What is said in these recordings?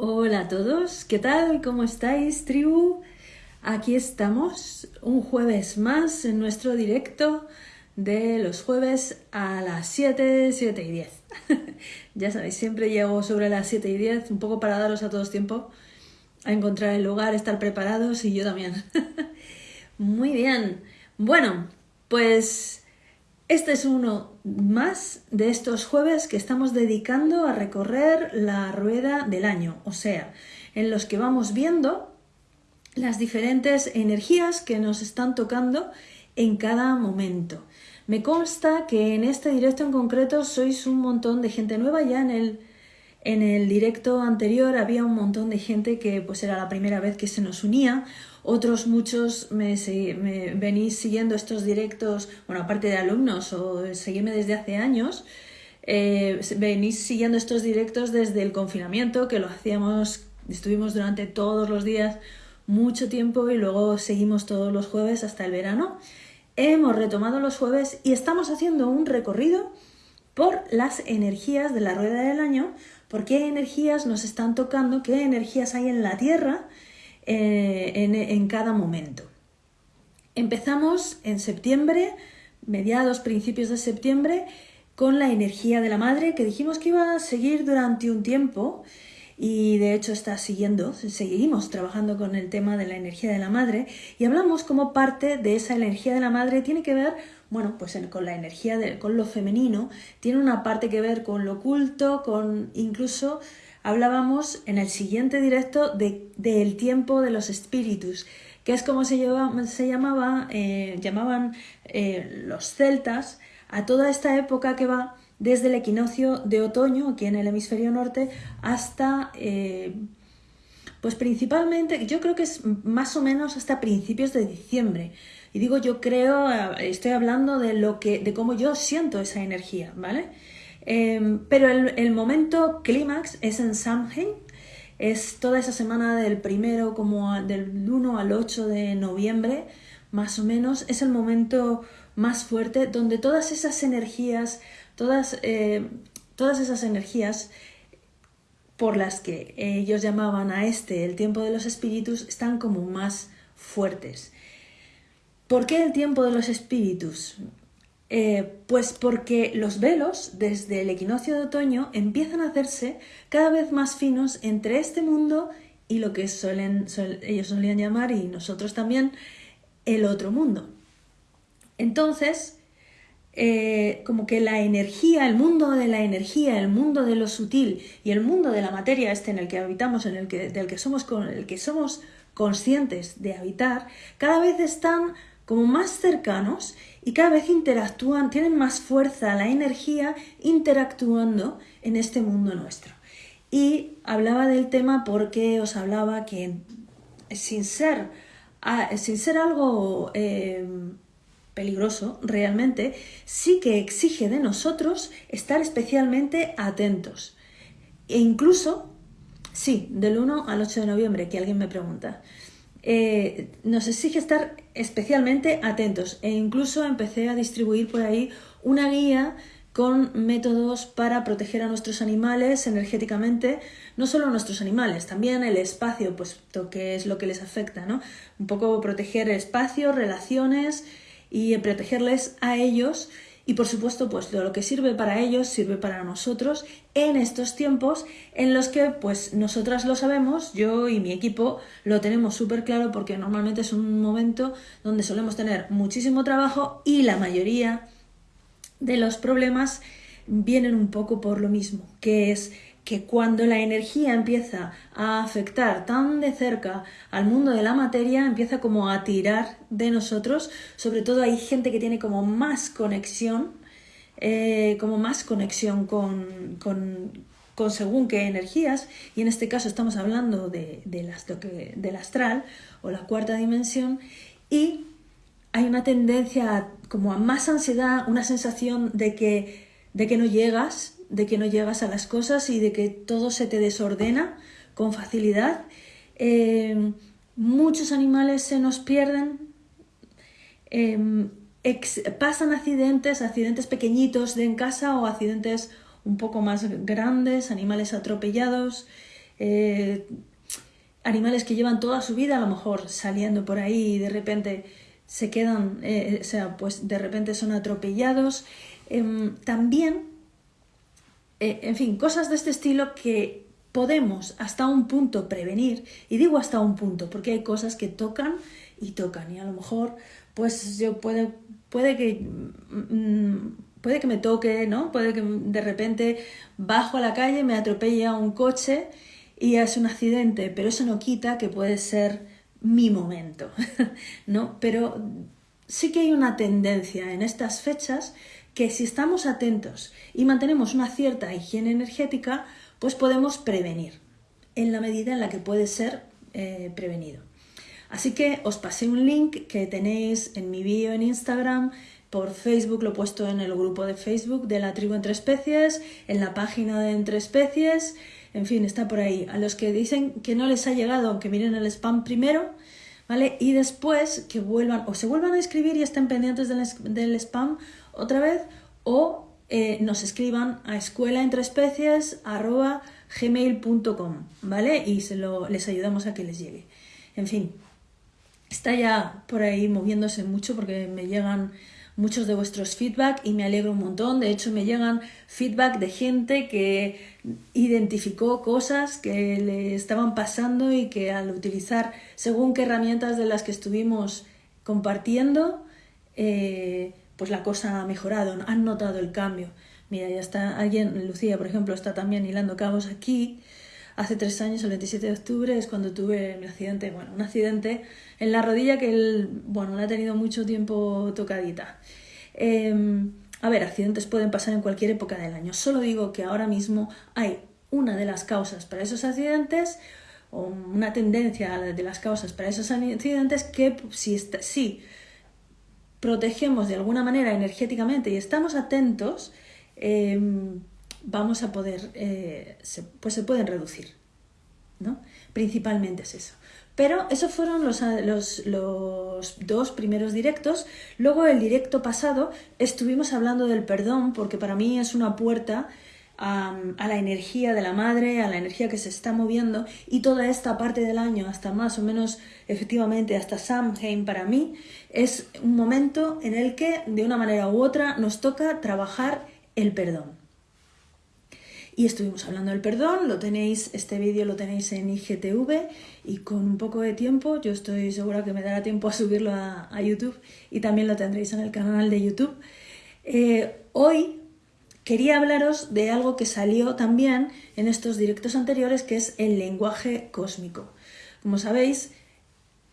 Hola a todos, ¿qué tal? ¿Cómo estáis, tribu? Aquí estamos un jueves más en nuestro directo de los jueves a las 7, 7 y 10. ya sabéis, siempre llego sobre las 7 y 10, un poco para daros a todos tiempo a encontrar el lugar, estar preparados y yo también. Muy bien. Bueno, pues este es uno más de estos jueves que estamos dedicando a recorrer la rueda del año, o sea, en los que vamos viendo las diferentes energías que nos están tocando en cada momento. Me consta que en este directo en concreto sois un montón de gente nueva ya en el en el directo anterior había un montón de gente que pues era la primera vez que se nos unía otros muchos me, venís siguiendo estos directos, bueno, aparte de alumnos o seguirme desde hace años, eh, venís siguiendo estos directos desde el confinamiento, que lo hacíamos, estuvimos durante todos los días mucho tiempo y luego seguimos todos los jueves hasta el verano. Hemos retomado los jueves y estamos haciendo un recorrido por las energías de la rueda del año, por qué energías nos están tocando, qué energías hay en la Tierra eh, en, cada momento. Empezamos en septiembre, mediados, principios de septiembre, con la energía de la madre, que dijimos que iba a seguir durante un tiempo y de hecho está siguiendo, seguimos trabajando con el tema de la energía de la madre y hablamos como parte de esa energía de la madre tiene que ver, bueno, pues con la energía, de, con lo femenino, tiene una parte que ver con lo oculto, con incluso hablábamos en el siguiente directo del tiempo de los espíritus, que es como se, se llamaba, eh, llamaban eh, los celtas a toda esta época que va desde el equinoccio de otoño, aquí en el hemisferio norte, hasta, eh, pues principalmente, yo creo que es más o menos hasta principios de diciembre. Y digo yo creo, estoy hablando de lo que, de cómo yo siento esa energía, ¿vale? Em, pero el, momento clímax es en Samhain, es toda esa semana del primero como del 1 al 8 de noviembre, más o menos, es el momento más fuerte donde todas esas energías, todas, eh, todas esas energías por las que ellos llamaban a este el tiempo de los espíritus están como más fuertes. ¿Por qué el tiempo de los espíritus? Eh, pues porque los velos, desde el equinoccio de otoño, empiezan a hacerse cada vez más finos entre este mundo y lo que suelen, ellos solían llamar, y nosotros también, el otro mundo. Entonces, eh, como que la energía, el mundo de la energía, el mundo de lo sutil y el mundo de la materia este en el que habitamos, en el que, del que somos, con el que somos conscientes de habitar, cada vez están como más cercanos y cada vez interactúan, tienen más fuerza la energía interactuando en este mundo nuestro. Y hablaba del tema porque os hablaba que sin ser, sin ser algo eh, peligroso realmente, sí que exige de nosotros estar especialmente atentos. E incluso, sí, del 1 al 8 de noviembre, que alguien me pregunta. Eh, nos exige estar especialmente atentos e incluso empecé a distribuir por ahí una guía con métodos para proteger a nuestros animales energéticamente, no solo a nuestros animales, también el espacio, pues que es lo que les afecta, ¿no? Un poco proteger espacio, relaciones y protegerles a ellos y por supuesto pues lo que sirve para ellos sirve para nosotros en estos tiempos en los que pues nosotras lo sabemos, yo y mi equipo lo tenemos súper claro porque normalmente es un momento donde solemos tener muchísimo trabajo y la mayoría de los problemas vienen un poco por lo mismo, que es que cuando la energía empieza a afectar tan de cerca al mundo de la materia, empieza como a tirar de nosotros, sobre todo hay gente que tiene como más conexión, eh, como más conexión con, con, según qué energías, y en este caso estamos hablando de, las, del astral o la cuarta dimensión, y hay una tendencia como a más ansiedad, una sensación de que, de que no llegas, de que no llegas a las cosas y de que todo se te desordena con facilidad. Eh, muchos animales se nos pierden, em, pasan accidentes, accidentes pequeñitos de en casa o accidentes un poco más grandes, animales atropellados. eh, animales que llevan toda su vida a lo mejor saliendo por ahí y de repente se quedan, eh, o sea, pues de repente son atropellados. Em, también, eh, en fin, cosas de este estilo que podemos hasta un punto prevenir, y digo hasta un punto, porque hay cosas que tocan y tocan, y a lo mejor, pues yo puede, puede que mm, puede que me toque, ¿no? Puede que de repente bajo a la calle, me atropella un coche y es un accidente, pero eso no quita que puede ser mi momento, ¿no? Pero sí que hay una tendencia en estas fechas que si estamos atentos y mantenemos una cierta higiene energética, pues podemos prevenir en la medida en la que puede ser eh, prevenido. Así que os pasé un link que tenéis en mi bio en Instagram, por Facebook, lo he puesto en el grupo de Facebook de la tribu Entre Especies, en la página de Entre Especies en fin, está por ahí. A los que dicen que no les ha llegado, que miren el spam primero, ¿vale? Y después que vuelvan, o se vuelvan a escribir y estén pendientes del, spam otra vez, o eh, nos escriban a escuelaentreespecies.gmail.com, ¿vale? Y se lo, les ayudamos a que les llegue. En fin, está ya por ahí moviéndose mucho porque me llegan muchos de vuestros feedback y me alegro un montón. De hecho, me llegan feedback de gente que identificó cosas que le estaban pasando y que al utilizar según qué herramientas de las que estuvimos compartiendo, eh, pues la cosa ha mejorado, han notado el cambio. Mira, ya está alguien, Lucía, por ejemplo, está también hilando cabos aquí hace tres años, el 27 de octubre, es cuando tuve mi accidente, bueno, un accidente en la rodilla que él, bueno, la ha tenido mucho tiempo tocadita. Em, a ver, accidentes pueden pasar en cualquier época del año. Solo digo que ahora mismo hay una de las causas para esos accidentes o una tendencia de las causas para esos accidentes que si, si protegemos de alguna manera energéticamente y estamos atentos, em, vamos a poder, eh, pues se pueden reducir, ¿no? Principalmente es eso. Pero esos fueron los, los, los, dos primeros directos. Luego el directo pasado estuvimos hablando del perdón, porque para mí es una puerta a, la energía de la madre, a la energía que se está moviendo y toda esta parte del año, hasta más o menos efectivamente hasta Samhain para mí, es un momento en el que de una manera u otra nos toca trabajar el perdón y estuvimos hablando del perdón, lo tenéis, este vídeo lo tenéis en IGTV y con un poco de tiempo, yo estoy segura que me dará tiempo a subirlo a, YouTube y también lo tendréis en el canal de YouTube. Eh, hoy quería hablaros de algo que salió también en estos directos anteriores, que es el lenguaje cósmico. Como sabéis,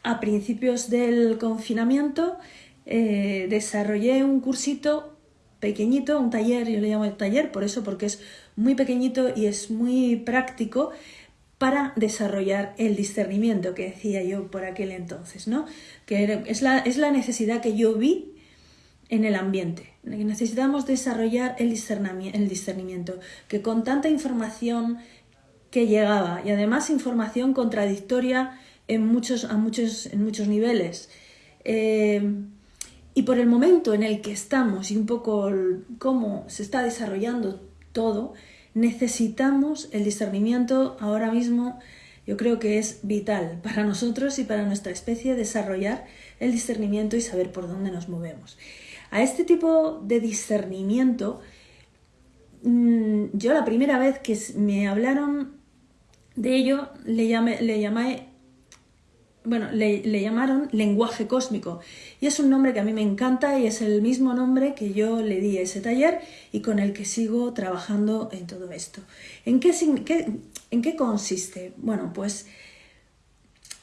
a principios del confinamiento eh, desarrollé un cursito pequeñito, un taller, yo le llamo el taller por eso, porque es muy pequeñito y es muy práctico para desarrollar el discernimiento que decía yo por aquel entonces, ¿no? Que es la, es la necesidad que yo vi en el ambiente. Necesitamos desarrollar el discernimiento, que con tanta información que llegaba y además información contradictoria en muchos, a muchos, en muchos niveles. Eh, y por el momento en el que estamos y un poco cómo se está desarrollando todo, necesitamos el discernimiento ahora mismo. Yo creo que es vital para nosotros y para nuestra especie desarrollar el discernimiento y saber por dónde nos movemos. A este tipo de discernimiento, mm, yo la primera vez que me hablaron de ello le llamé, le llamé bueno, le, llamaron lenguaje cósmico. Y es un nombre que a mí me encanta y es el mismo nombre que yo le di a ese taller y con el que sigo trabajando en todo esto. ¿En qué, en qué consiste? Bueno, pues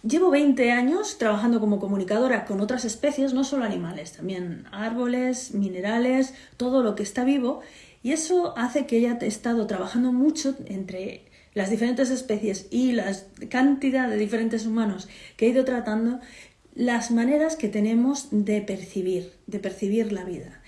llevo 20 años trabajando como comunicadora con otras especies, no solo animales, también árboles, minerales, todo lo que está vivo. Y eso hace que haya estado trabajando mucho entre las diferentes especies y la cantidad de diferentes humanos que he ido tratando, las maneras que tenemos de percibir, de percibir la vida.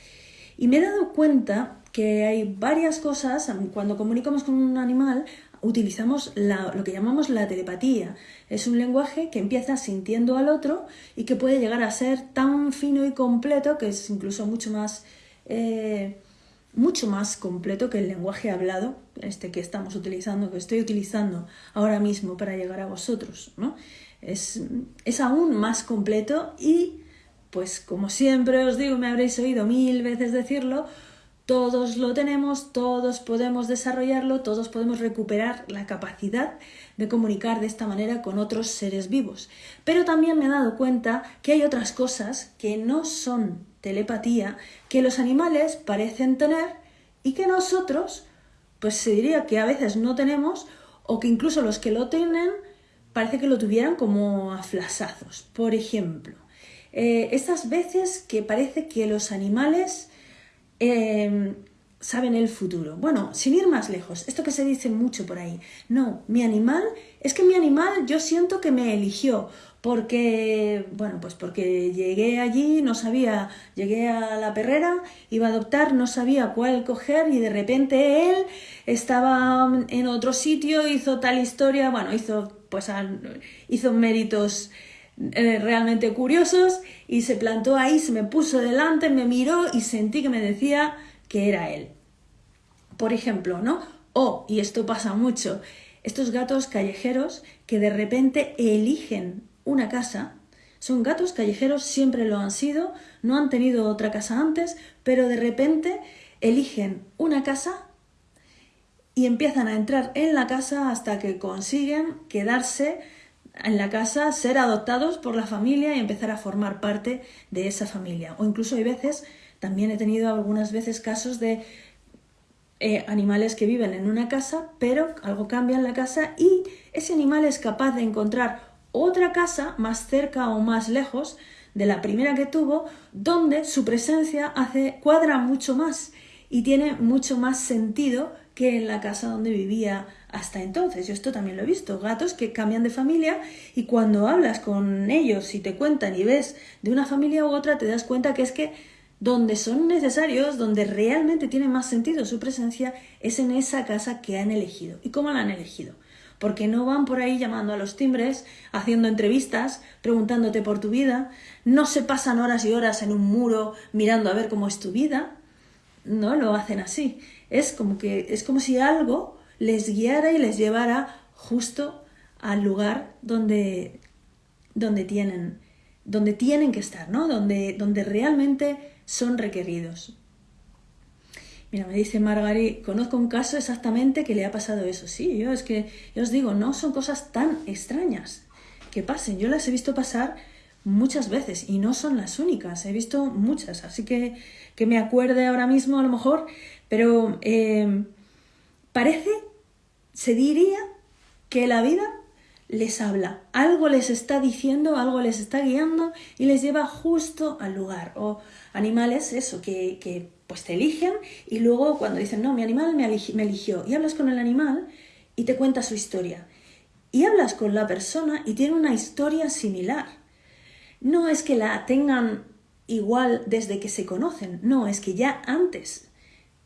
Y me he dado cuenta que hay varias cosas, cuando comunicamos con un animal, utilizamos lo que llamamos la telepatía. Es un lenguaje que empieza sintiendo al otro y que puede llegar a ser tan fino y completo que es incluso mucho más, eh, mucho más completo que el lenguaje hablado este que estamos utilizando, que estoy utilizando ahora mismo para llegar a vosotros, ¿no? Es, es aún más completo y, pues como siempre os digo, me habréis oído mil veces decirlo, todos lo tenemos, todos podemos desarrollarlo, todos podemos recuperar la capacidad de comunicar de esta manera con otros seres vivos. Pero también me he dado cuenta que hay otras cosas que no son telepatía, que los animales parecen tener y que nosotros, pues se diría que a veces no tenemos o que incluso los que lo tienen parece que lo tuvieran como a flasazos. Por ejemplo, eh, estas veces que parece que los animales Em, saben el futuro. Bueno, sin ir más lejos, esto que se dice mucho por ahí. No, mi animal, es que mi animal yo siento que me eligió porque, bueno, pues porque llegué allí, no sabía, llegué a la perrera, iba a adoptar, no sabía cuál coger y de repente él estaba en otro sitio, hizo tal historia, bueno, hizo, pues, hizo méritos eh, realmente curiosos y se plantó ahí, se me puso delante, me miró y sentí que me decía que era él. Por ejemplo, ¿no? O, y esto pasa mucho, estos gatos callejeros que de repente eligen una casa, son gatos callejeros, siempre lo han sido, no han tenido otra casa antes, pero de repente eligen una casa y empiezan a entrar en la casa hasta que consiguen quedarse en la casa, ser adoptados por la familia y empezar a formar parte de esa familia. O incluso hay veces, también he tenido algunas veces casos de eh, animales que viven en una casa, pero algo cambia en la casa y ese animal es capaz de encontrar otra casa más cerca o más lejos de la primera que tuvo, donde su presencia hace, cuadra mucho más y tiene mucho más sentido que en la casa donde vivía hasta entonces. Yo esto también lo he visto, gatos que cambian de familia y cuando hablas con ellos y te cuentan y ves de una familia u otra, te das cuenta que es que donde son necesarios, donde realmente tiene más sentido su presencia, es en esa casa que han elegido. ¿Y cómo la han elegido? Porque no van por ahí llamando a los timbres, haciendo entrevistas, preguntándote por tu vida, no se pasan horas y horas en un muro mirando a ver cómo es tu vida, no lo hacen así. Es como que es como si algo les guiara y les llevara justo al lugar donde, donde, tienen, donde tienen que estar, ¿no? donde, donde realmente son requeridos. Mira, me dice Margari, conozco un caso exactamente que le ha pasado eso. Sí, yo es que, yo os digo, no son cosas tan extrañas que pasen. Yo las he visto pasar muchas veces y no son las únicas. He visto muchas, así que que me acuerde ahora mismo a lo mejor, pero eh, parece se diría que la vida les habla, algo les está diciendo, algo les está guiando y les lleva justo al lugar. O animales, eso, que, que pues te eligen y luego cuando dicen, no, mi animal me, me eligió, y hablas con el animal y te cuenta su historia. Y hablas con la persona y tiene una historia similar. No es que la tengan igual desde que se conocen, no, es que ya antes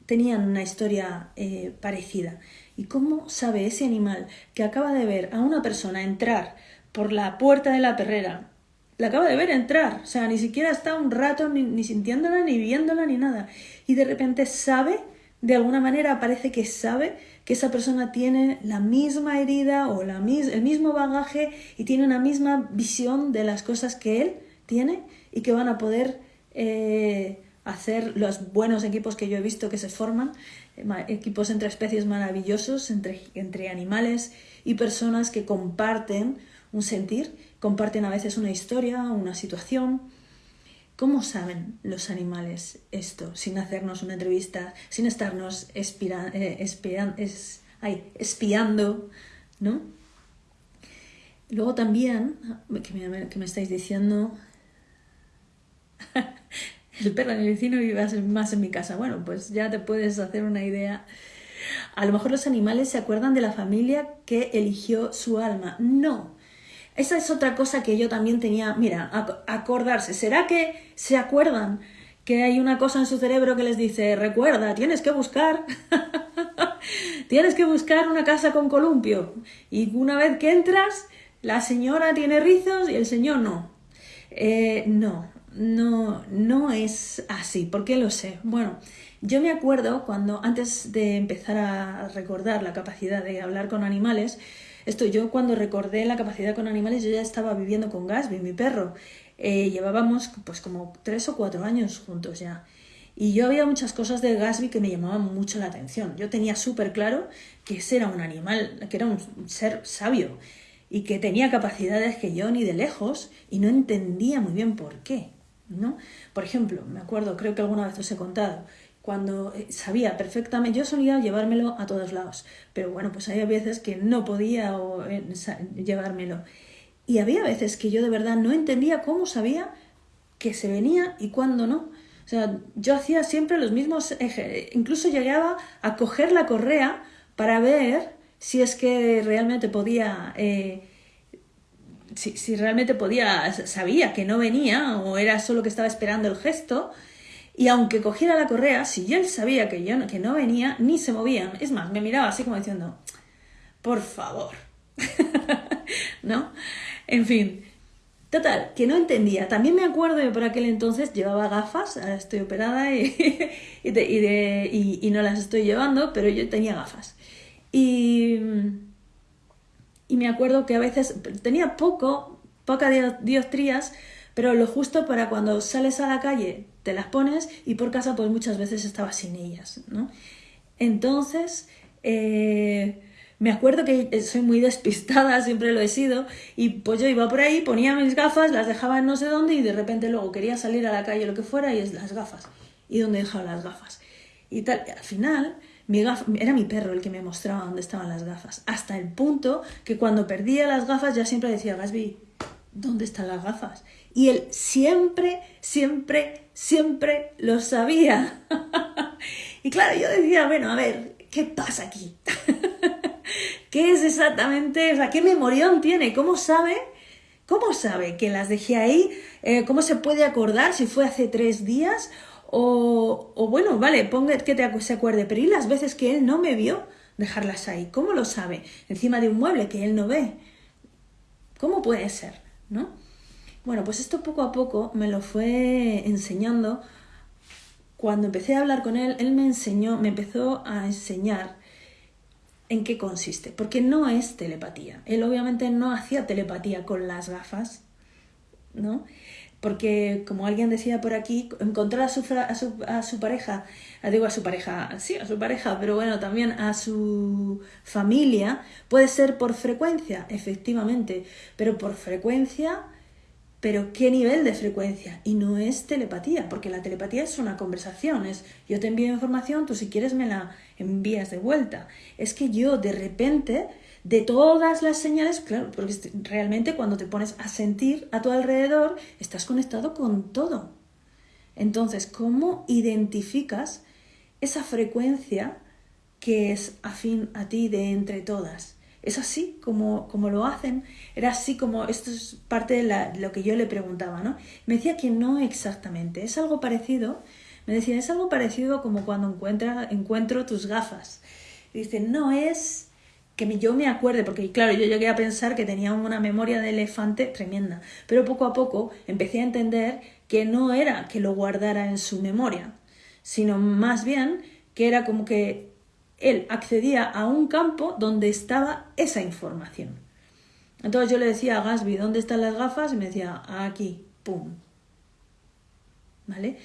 tenían una historia eh, parecida. ¿Y cómo sabe ese animal que acaba de ver a una persona entrar por la puerta de la perrera? La acaba de ver entrar, o sea, ni siquiera está un rato ni, sintiéndola, ni viéndola, ni nada. Y de repente sabe, de alguna manera parece que sabe que esa persona tiene la misma herida o la el mismo bagaje y tiene una misma visión de las cosas que él tiene y que van a poder eh, hacer los buenos equipos que yo he visto que se forman, eh, equipos entre especies maravillosos, entre, entre animales y personas que comparten un sentir, comparten a veces una historia, una situación. ¿Cómo saben los animales esto sin hacernos una entrevista, sin estarnos eh, espiando, ¿no? Luego también, que me, que me estáis diciendo, el perro del vecino vive más en mi casa. Bueno, pues ya te puedes hacer una idea. A lo mejor los animales se acuerdan de la familia que eligió su alma. No. Esa es otra cosa que yo también tenía. Mira, acordarse. ¿Será que se acuerdan que hay una cosa en su cerebro que les dice, recuerda, tienes que buscar, tienes que buscar una casa con columpio? Y una vez que entras, la señora tiene rizos y el señor no. Eh, no, no, no es así. ¿Por qué lo sé? Bueno, yo me acuerdo cuando antes de empezar a recordar la capacidad de hablar con animales, esto yo cuando recordé la capacidad con animales, yo ya estaba viviendo con Gasby, mi perro. Eh, llevábamos pues como tres o cuatro años juntos ya. Y yo había muchas cosas de Gasby que me llamaban mucho la atención. Yo tenía súper claro que ese era un animal, que era un ser sabio y que tenía capacidades que yo ni de lejos y no entendía muy bien por qué. ¿No? Por ejemplo, me acuerdo, creo que alguna vez os he contado, cuando eh, sabía perfectamente, yo solía llevármelo a todos lados, pero bueno, pues había veces que no podía eh, llevármelo. Y había veces que yo de verdad no entendía cómo sabía que se venía y cuándo no. O sea, yo hacía siempre los mismos, incluso llegaba a coger la correa para ver si es que realmente podía, eh, si, si, realmente podía, sabía que no venía o era solo que estaba esperando el gesto. Y aunque cogiera la correa, si él sabía que yo que no venía, ni se movían. Es más, me miraba así como diciendo, por favor. ¿No? En fin, Total, que no entendía. También me acuerdo que por aquel entonces llevaba gafas, ahora estoy operada y, y, no las estoy llevando, pero yo tenía gafas. Y, y me acuerdo que a veces tenía poco, poca diostrías, pero lo justo para cuando sales a la calle te las pones y por casa pues muchas veces estaba sin ellas, ¿no? Entonces, eh, me acuerdo que soy muy despistada, siempre lo he sido, y pues yo iba por ahí, ponía mis gafas, las dejaba en no sé dónde y de repente luego quería salir a la calle lo que fuera y es las gafas. ¿Y dónde dejaba las gafas? Y tal, al final era mi perro el que me mostraba dónde estaban las gafas, hasta el punto que cuando perdía las gafas ya siempre decía, Gasby, ¿dónde están las gafas? Y él siempre, siempre, siempre lo sabía. y claro, yo decía, bueno, a ver, ¿qué pasa aquí? ¿Qué es exactamente? O ¿qué memorión tiene? ¿Cómo sabe? ¿Cómo sabe que las dejé ahí? Eh, ¿Cómo se puede acordar si fue hace tres días? O, o bueno, vale, ponga que te, se acuerde, pero ¿y las veces que él no me vio dejarlas ahí? ¿Cómo lo sabe? Encima de un mueble que él no ve. ¿Cómo puede ser? ¿No? Bueno, pues esto poco a poco me lo fue enseñando. Cuando empecé a hablar con él, él me enseñó, me empezó a enseñar en qué consiste, porque no es telepatía. Él obviamente no hacía telepatía con las gafas, ¿no? Porque, como alguien decía por aquí, encontrar a su, a su, a su pareja, digo a su pareja, sí, a su pareja, pero bueno, también a su familia, puede ser por frecuencia, efectivamente, pero por frecuencia pero ¿qué nivel de frecuencia? Y no es telepatía, porque la telepatía es una conversación, es yo te envío información, tú si quieres me la envías de vuelta. Es que yo de repente, de todas las señales, claro, porque realmente cuando te pones a sentir a tu alrededor, estás conectado con todo. Entonces, ¿cómo identificas esa frecuencia que es afín a ti de entre todas? Es así como, como lo hacen, era así como, esto es parte de, lo que yo le preguntaba, ¿no? Me decía que no exactamente, es algo parecido, me decía, es algo parecido como cuando encuentra, encuentro tus gafas. dice, no es que yo me acuerde, porque claro, yo llegué a pensar que tenía una memoria de elefante tremenda, pero poco a poco empecé a entender que no era que lo guardara en su memoria, sino más bien que era como que él accedía a un campo donde estaba esa información. Entonces yo le decía a Gasby, ¿dónde están las gafas? Y me decía, aquí, pum. ¿Vale?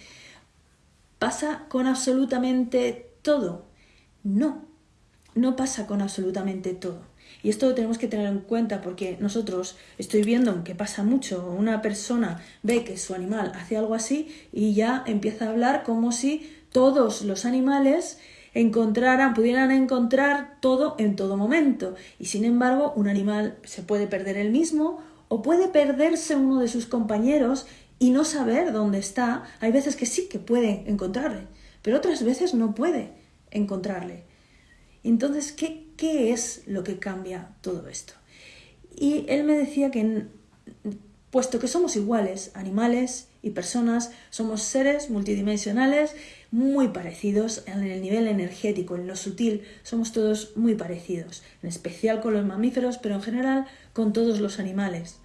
¿Pasa con absolutamente todo? No, no pasa con absolutamente todo. Y esto lo tenemos que tener en cuenta porque nosotros estoy viendo que pasa mucho. Una persona ve que su animal hace algo así y ya empieza a hablar como si todos los animales encontraran, pudieran encontrar todo en todo momento. Y sin embargo, un animal se puede perder el mismo o puede perderse uno de sus compañeros y no saber dónde está. Hay veces que sí que puede encontrarle, pero otras veces no puede encontrarle. Entonces, ¿qué, qué es lo que cambia todo esto? Y él me decía que, puesto que somos iguales, animales y personas, somos seres multidimensionales muy parecidos en el nivel energético, en lo sutil, somos todos muy parecidos, en especial con los mamíferos, pero en general con todos los animales.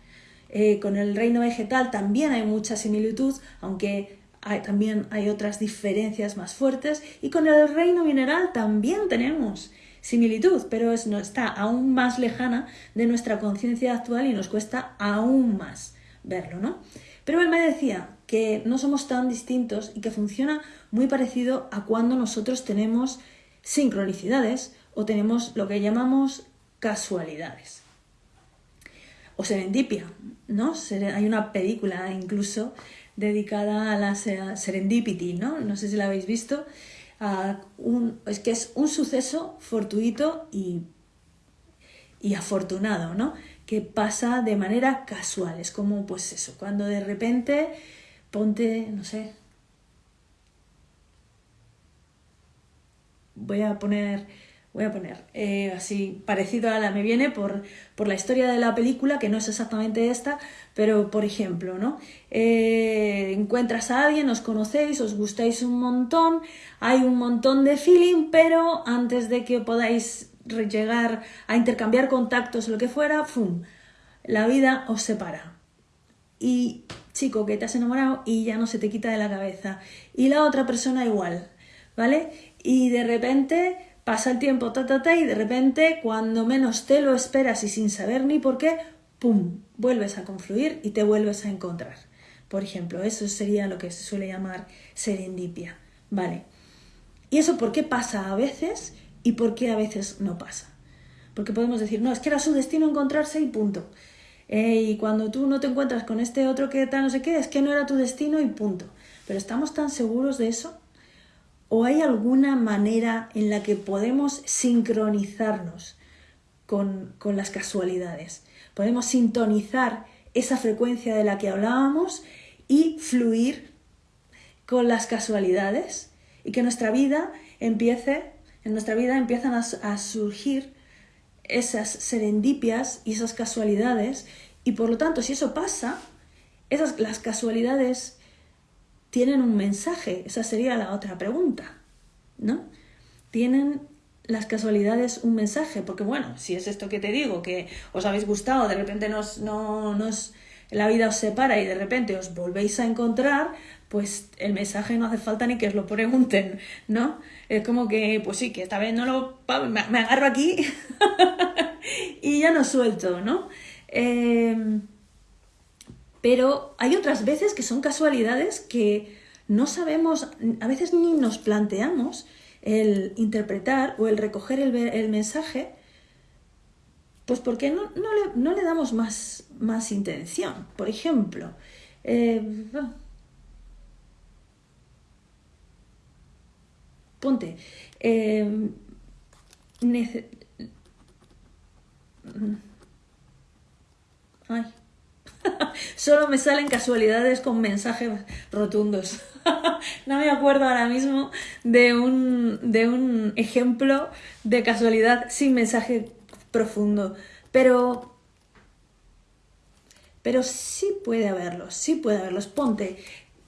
Eh, con el reino vegetal también hay mucha similitud, aunque también hay otras diferencias más fuertes. Y con el reino mineral también tenemos similitud, pero es, no, está aún más lejana de nuestra conciencia actual y nos cuesta aún más verlo, ¿no? Pero él me decía que no somos tan distintos y que funciona muy parecido a cuando nosotros tenemos sincronicidades o tenemos lo que llamamos casualidades. O serendipia, ¿no? Hay una película incluso dedicada a la serendipity, ¿no? No sé si la habéis visto. es que es un suceso fortuito y, y afortunado, ¿no? Que pasa de manera casual. Es como, pues eso, cuando de repente ponte, no sé, voy a poner, voy a poner eh, así parecido a la me viene por, por, la historia de la película, que no es exactamente esta, pero por ejemplo, ¿no? Eh, encuentras a alguien, os conocéis, os gustáis un montón, hay un montón de feeling, pero antes de que podáis llegar a intercambiar contactos, lo que fuera, ¡fum! La vida os separa. Y chico que te has enamorado y ya no se te quita de la cabeza. Y la otra persona igual, ¿vale? Y de repente pasa el tiempo, ta, ta, ta, y de repente, cuando menos te lo esperas y sin saber ni por qué, ¡pum! vuelves a confluir y te vuelves a encontrar. Por ejemplo, eso sería lo que se suele llamar serendipia, ¿vale? ¿Y eso por qué pasa a veces y por qué a veces no pasa? Porque podemos decir, no, es que era su destino encontrarse y punto. Eh, y cuando tú no te encuentras con este otro que tal, no sé qué, es que no era tu destino y punto. Pero ¿estamos tan seguros de eso? ¿O hay alguna manera en la que podemos sincronizarnos con, con las casualidades? Podemos sintonizar esa frecuencia de la que hablábamos y fluir con las casualidades y que nuestra vida empiece, en nuestra vida empiezan a surgir esas serendipias y esas casualidades y por lo tanto si eso pasa, esas, las casualidades tienen un mensaje, esa sería la otra pregunta, ¿no? Tienen las casualidades un mensaje, porque bueno, si es esto que te digo, que os habéis gustado, de repente nos, no, nos, la vida os separa y de repente os volvéis a encontrar, pues el mensaje no hace falta ni que os lo pregunten, ¿no? Es como que, pues sí, que esta vez no lo... me agarro aquí y ya no suelto, ¿no? Em, pero hay otras veces que son casualidades que no sabemos, a veces ni nos planteamos el interpretar o el recoger el, mensaje, pues porque no, no, le, damos más, más intención. Por ejemplo, eh, ponte, eh, Ay. Solo me salen casualidades con mensajes rotundos. no me acuerdo ahora mismo de un, de un ejemplo de casualidad sin mensaje profundo. Pero. Pero sí puede haberlos, sí puede haberlos. Ponte,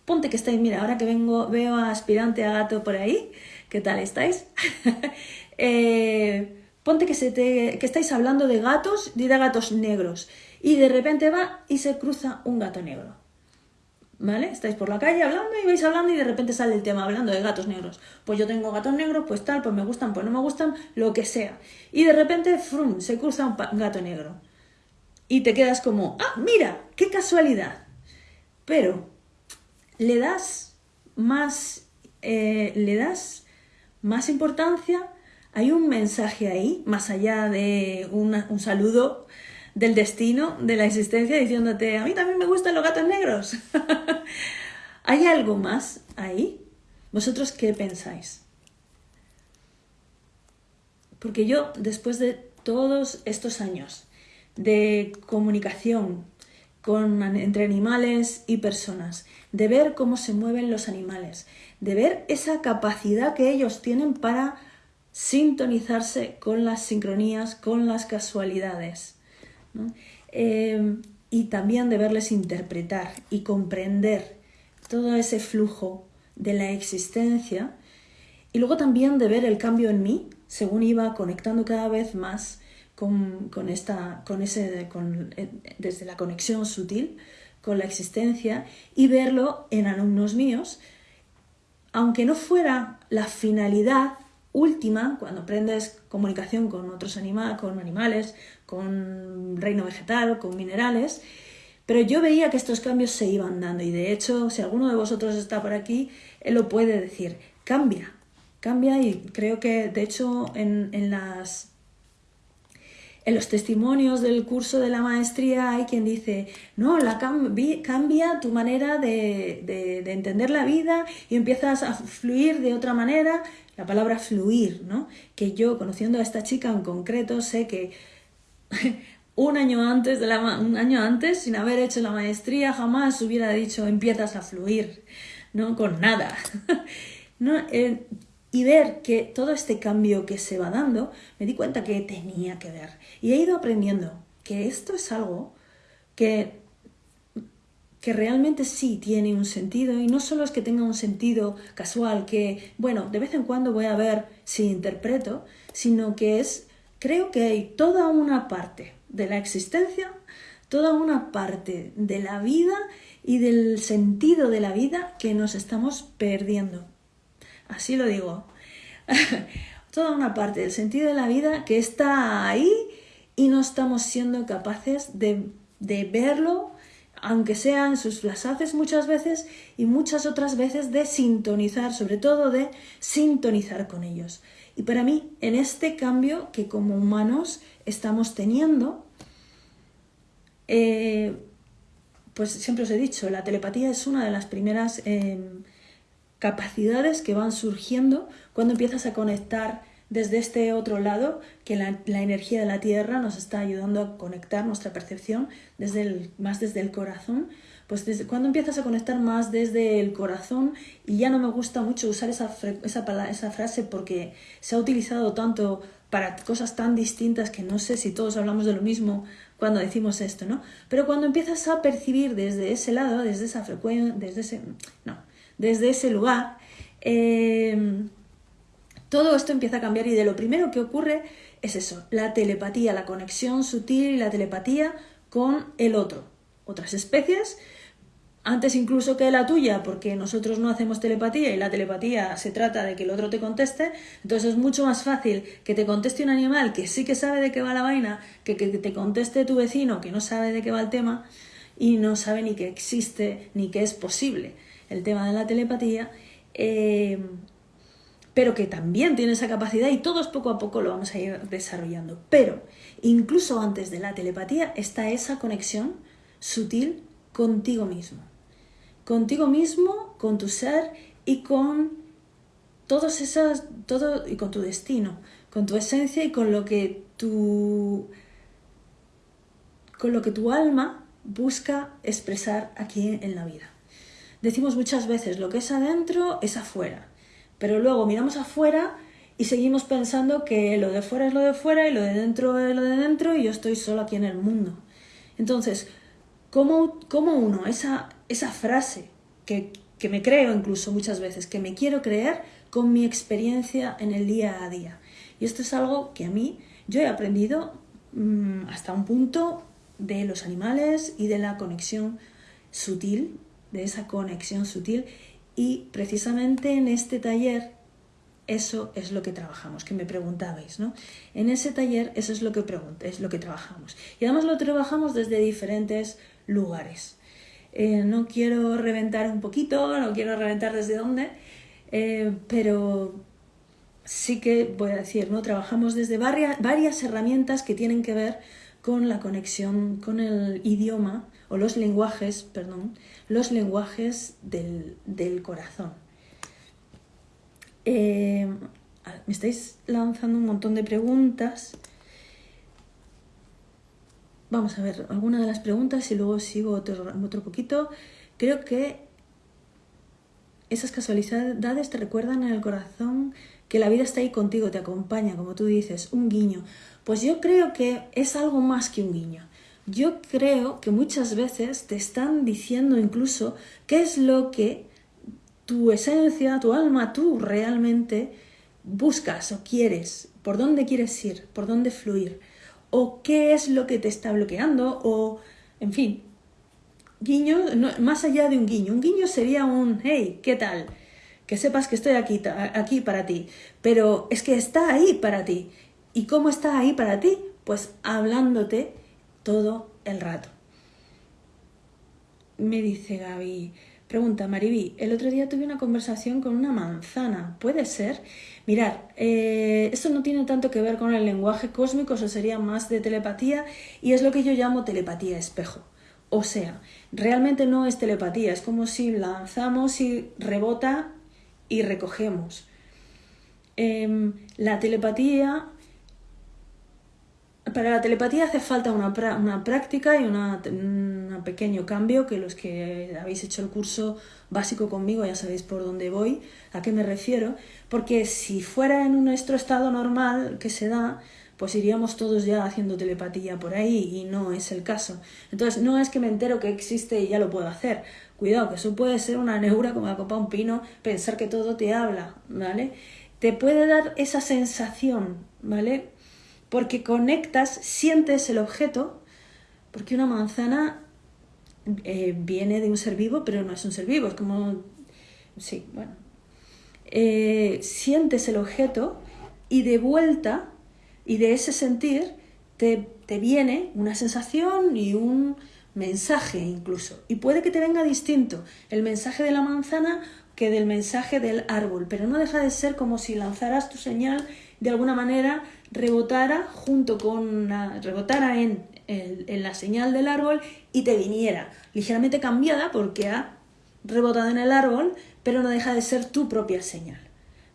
ponte que estáis, mira, ahora que vengo, veo a aspirante a gato por ahí. ¿Qué tal estáis? eh, Ponte que, se te, que estáis hablando de gatos y de gatos negros y de repente va y se cruza un gato negro. ¿Vale? Estáis por la calle hablando y vais hablando y de repente sale el tema hablando de gatos negros. Pues yo tengo gatos negros, pues tal, pues me gustan, pues no me gustan, lo que sea. Y de repente, frum, se cruza un gato negro. Y te quedas como, ah, mira, qué casualidad. Pero le das más, eh, le das más importancia hay un mensaje ahí, más allá de un saludo del destino, de la existencia, diciéndote, a mí también me gustan los gatos negros. ¿Hay algo más ahí? ¿Vosotros qué pensáis? Porque yo, después de todos estos años de comunicación con, entre animales y personas, de ver cómo se mueven los animales, de ver esa capacidad que ellos tienen para sintonizarse con las sincronías, con las casualidades. Em, y también de verles interpretar y comprender todo ese flujo de la existencia. Y luego también de ver el cambio en mí, según iba conectando cada vez más con, esta, con ese, con, eh, desde la conexión sutil con la existencia y verlo en alumnos míos, aunque no fuera la finalidad última, cuando aprendes comunicación con otros animales, con animales, con reino vegetal, con minerales, pero yo veía que estos cambios se iban dando y de hecho, si alguno de vosotros está por aquí, él lo puede decir, cambia, cambia y creo que de hecho en, las en los testimonios del curso de la maestría hay quien dice, no, la cambia tu manera de, de, entender la vida y empiezas a fluir de otra manera la palabra fluir, ¿no? Que yo, conociendo a esta chica en concreto, sé que un año antes, de la, un año antes, sin haber hecho la maestría, jamás hubiera dicho empiezas a fluir, ¿no? Con nada. ¿no? Eh, y ver que todo este cambio que se va dando, me di cuenta que tenía que ver. Y he ido aprendiendo que esto es algo que que realmente sí tiene un sentido y no solo es que tenga un sentido casual, que, bueno, de vez en cuando voy a ver si interpreto, sino que es, creo que hay toda una parte de la existencia, toda una parte de la vida y del sentido de la vida que nos estamos perdiendo. Así lo digo. toda una parte del sentido de la vida que está ahí y no estamos siendo capaces de, de verlo, aunque sean sus flasazes muchas veces y muchas otras veces de sintonizar, sobre todo de sintonizar con ellos. Y para mí, en este cambio que como humanos estamos teniendo, eh, pues siempre os he dicho, la telepatía es una de las primeras em, capacidades que van surgiendo cuando empiezas a conectar desde este otro lado, que la, energía de la Tierra nos está ayudando a conectar nuestra percepción desde el, más desde el corazón, pues desde cuando empiezas a conectar más desde el corazón, y ya no me gusta mucho usar esa, esa, esa frase porque se ha utilizado tanto para cosas tan distintas que no sé si todos hablamos de lo mismo cuando decimos esto, ¿no? Pero cuando empiezas a percibir desde ese lado, desde esa frecuencia, desde ese, no, desde ese lugar, eh, todo esto empieza a cambiar y de lo primero que ocurre es eso, la telepatía, la conexión sutil y la telepatía con el otro. Otras especies, antes incluso que la tuya, porque nosotros no hacemos telepatía y la telepatía se trata de que el otro te conteste, entonces es mucho más fácil que te conteste un animal que sí que sabe de qué va la vaina, que que te conteste tu vecino que no sabe de qué va el tema y no sabe ni que existe ni que es posible el tema de la telepatía. Eh, pero que también tiene esa capacidad y todos poco a poco lo vamos a ir desarrollando. Pero incluso antes de la telepatía está esa conexión sutil contigo mismo. Contigo mismo, con tu ser y con todas esas, todo, y con tu destino, con tu esencia y con lo que tu, con lo que tu alma busca expresar aquí en la vida. Decimos muchas veces, lo que es adentro es afuera. Pero luego miramos afuera y seguimos pensando que lo de fuera es lo de fuera y lo de dentro es lo de dentro y yo estoy solo aquí en el mundo. Entonces, ¿cómo, cómo uno, esa, esa frase que, que me creo incluso muchas veces, que me quiero creer con mi experiencia en el día a día? Y esto es algo que a mí yo he aprendido mm, hasta un punto de los animales y de la conexión sutil, de esa conexión sutil y precisamente en este taller eso es lo que trabajamos, que me preguntabais, ¿no? En ese taller eso es lo que es lo que trabajamos. Y además lo trabajamos desde diferentes lugares. Eh, no quiero reventar un poquito, no quiero reventar desde dónde, eh, pero sí que voy a decir, ¿no? Trabajamos desde varias, varias herramientas que tienen que ver con la conexión con el idioma o los lenguajes, perdón, los lenguajes del, corazón. Eh, me estáis lanzando un montón de preguntas. Vamos a ver alguna de las preguntas y luego sigo otro, otro poquito. Creo que esas casualidades te recuerdan en el corazón que la vida está ahí contigo, te acompaña, como tú dices, un guiño. Pues yo creo que es algo más que un guiño. Yo creo que muchas veces te están diciendo incluso qué es lo que tu esencia, tu alma, tú realmente buscas o quieres, por dónde quieres ir, por dónde fluir. o qué es lo que te está bloqueando o, en fin, guiño, más allá de un guiño. Un guiño sería un, hey, ¿qué tal? Que sepas que estoy aquí, aquí para ti. Pero es que está ahí para ti. ¿Y cómo está ahí para ti? Pues hablándote todo el rato. Me dice Gaby, pregunta Mariví, el otro día tuve una conversación con una manzana, ¿puede ser? Mirar, eh, esto no tiene tanto que ver con el lenguaje cósmico, eso sería más de telepatía y es lo que yo llamo telepatía espejo. O sea, realmente no es telepatía, es como si lanzamos y rebota y recogemos. Em, la telepatía, para la telepatía hace falta una, práctica y un pequeño cambio que los que habéis hecho el curso básico conmigo ya sabéis por dónde voy, a qué me refiero, porque si fuera en nuestro estado normal que se da, pues iríamos todos ya haciendo telepatía por ahí y no es el caso. Entonces, no es que me entero que existe y ya lo puedo hacer. Cuidado, que eso puede ser una neura como la copa un pino, pensar que todo te habla, ¿vale? Te puede dar esa sensación, ¿vale? Porque conectas, sientes el objeto, porque una manzana eh, viene de un ser vivo, pero no es un ser vivo, es como... Sí, bueno. Eh, sientes el objeto y de vuelta y de ese sentir te, viene una sensación y un mensaje incluso. Y puede que te venga distinto el mensaje de la manzana que del mensaje del árbol, pero no deja de ser como si lanzaras tu señal de alguna manera rebotara junto con rebotara en, la señal del árbol y te viniera ligeramente cambiada porque ha rebotado en el árbol, pero no deja de ser tu propia señal.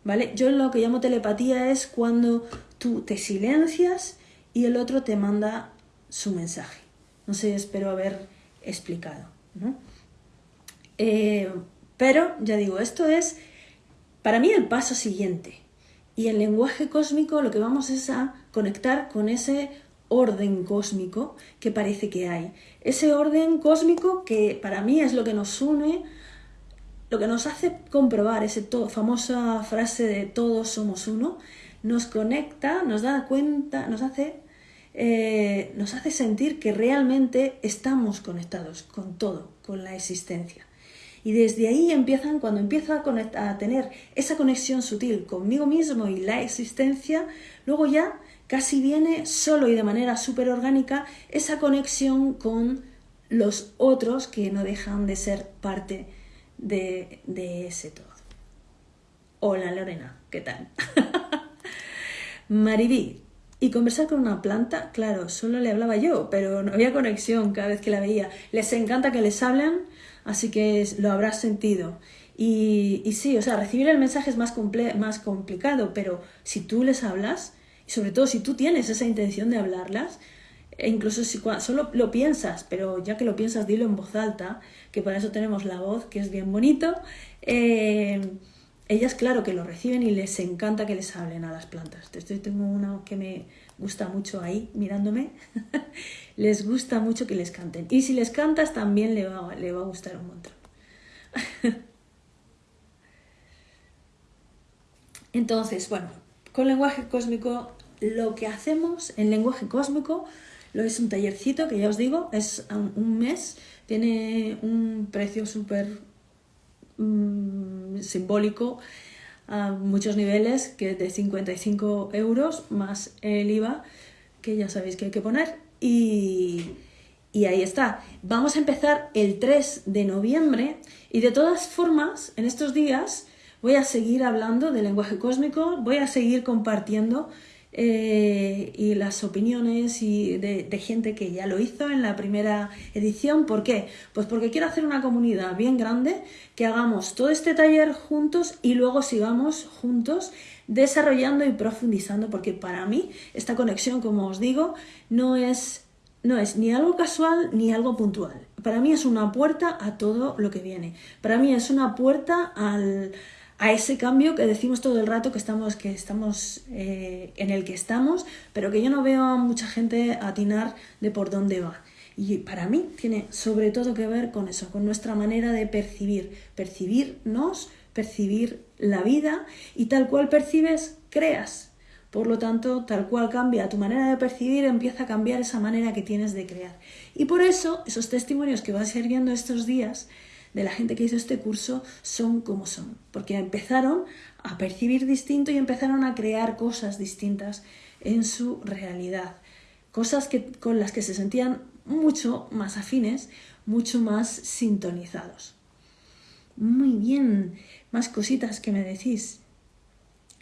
¿Vale? Yo lo que llamo telepatía es cuando tú te silencias y el otro te manda su mensaje. No sé, espero haber explicado. Eh, pero, ya digo, esto es para mí el paso siguiente. Y el lenguaje cósmico lo que vamos es a conectar con ese orden cósmico que parece que hay. Ese orden cósmico que para mí es lo que nos une, lo que nos hace comprobar esa famosa frase de todos somos uno, nos conecta, nos da cuenta, nos hace, eh, nos hace sentir que realmente estamos conectados con todo, con la existencia. Y desde ahí empiezan, cuando empiezo a, tener esa conexión sutil conmigo mismo y la existencia, luego ya casi viene solo y de manera súper orgánica esa conexión con los otros que no dejan de ser parte de, de ese todo. Hola Lorena, ¿qué tal? Maribí, y conversar con una planta, claro, solo le hablaba yo, pero no había conexión cada vez que la veía. Les encanta que les hablen, así que lo habrás sentido. Y, y sí, o sea, recibir el mensaje es más, más complicado, pero si tú les hablas, y sobre todo si tú tienes esa intención de hablarlas, e incluso si solo lo piensas, pero ya que lo piensas, dilo en voz alta, que para eso tenemos la voz, que es bien bonito. Eh, ellas, claro, que lo reciben y les encanta que les hablen a las plantas. Estoy, tengo una que me gusta mucho ahí, mirándome. les gusta mucho que les canten. Y si les cantas, también le va, le va a gustar un montón. Entonces, bueno, con lenguaje cósmico, lo que hacemos en lenguaje cósmico lo es un tallercito que ya os digo, es un mes, tiene un precio súper Mm, simbólico a muchos niveles, que de 55 euros más el IVA, que ya sabéis que hay que poner. Y, y ahí está. Vamos a empezar el 3 de noviembre y de todas formas, en estos días voy a seguir hablando del lenguaje cósmico, voy a seguir compartiendo eh, y las opiniones y de, gente que ya lo hizo en la primera edición. ¿Por qué? Pues porque quiero hacer una comunidad bien grande, que hagamos todo este taller juntos y luego sigamos juntos desarrollando y profundizando, porque para mí esta conexión, como os digo, no es, no es ni algo casual ni algo puntual. Para mí es una puerta a todo lo que viene. Para mí es una puerta al, a ese cambio que decimos todo el rato que estamos, que estamos eh, en el que estamos, pero que yo no veo a mucha gente atinar de por dónde va. Y para mí tiene sobre todo que ver con eso, con nuestra manera de percibir, percibirnos, percibir la vida y tal cual percibes, creas. Por lo tanto, tal cual cambia tu manera de percibir, empieza a cambiar esa manera que tienes de crear. Y por eso, esos testimonios que vas a estos días de la gente que hizo este curso son como son, porque empezaron a percibir distinto y empezaron a crear cosas distintas en su realidad, cosas que, con las que se sentían mucho más afines, mucho más sintonizados. Muy bien, más cositas que me decís.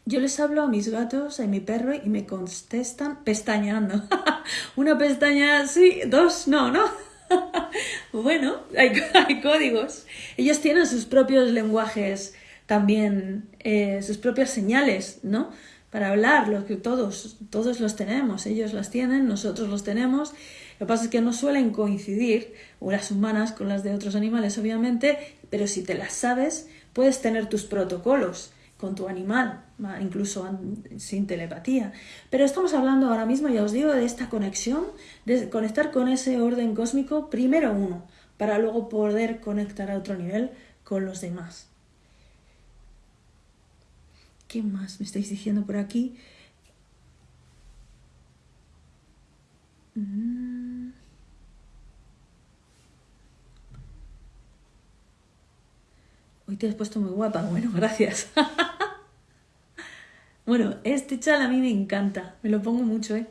Yo les hablo a mis gatos, a mi perro y me contestan pestañeando. Una pestaña, sí, dos, no, ¿no? bueno, hay, hay, códigos. Ellos tienen sus propios lenguajes también, eh, sus propias señales, ¿no? Para hablar, lo que todos, todos los tenemos. Ellos las tienen, nosotros los tenemos. Lo que pasa es que no suelen coincidir, o las humanas con las de otros animales, obviamente, pero si te las sabes, puedes tener tus protocolos con tu animal, incluso sin telepatía. Pero estamos hablando ahora mismo, ya os digo, de esta conexión, de conectar con ese orden cósmico, primero uno, para luego poder conectar a otro nivel con los demás. ¿Qué más me estáis diciendo por aquí? Mm. Hoy te has puesto muy guapa. Bueno, gracias. Bueno, este chal a mí me encanta. Me lo pongo mucho, ¿eh?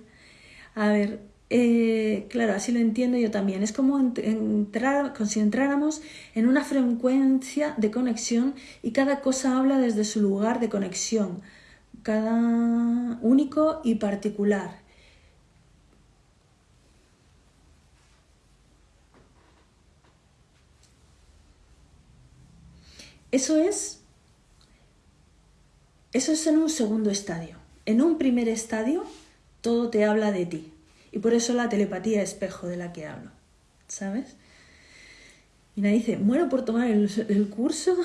A ver, eh, claro, así lo entiendo yo también. Es como entrar, si entráramos en una frecuencia de conexión y cada cosa habla desde su lugar de conexión, cada único y particular. Eso es, eso es en un segundo estadio. En un primer estadio, todo te habla de ti. Y por eso la telepatía espejo de la que hablo. ¿Sabes? Mira, dice, muero por tomar el, el curso,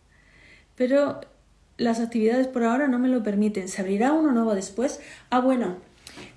pero las actividades por ahora no me lo permiten. ¿Se abrirá uno nuevo después? Ah, bueno,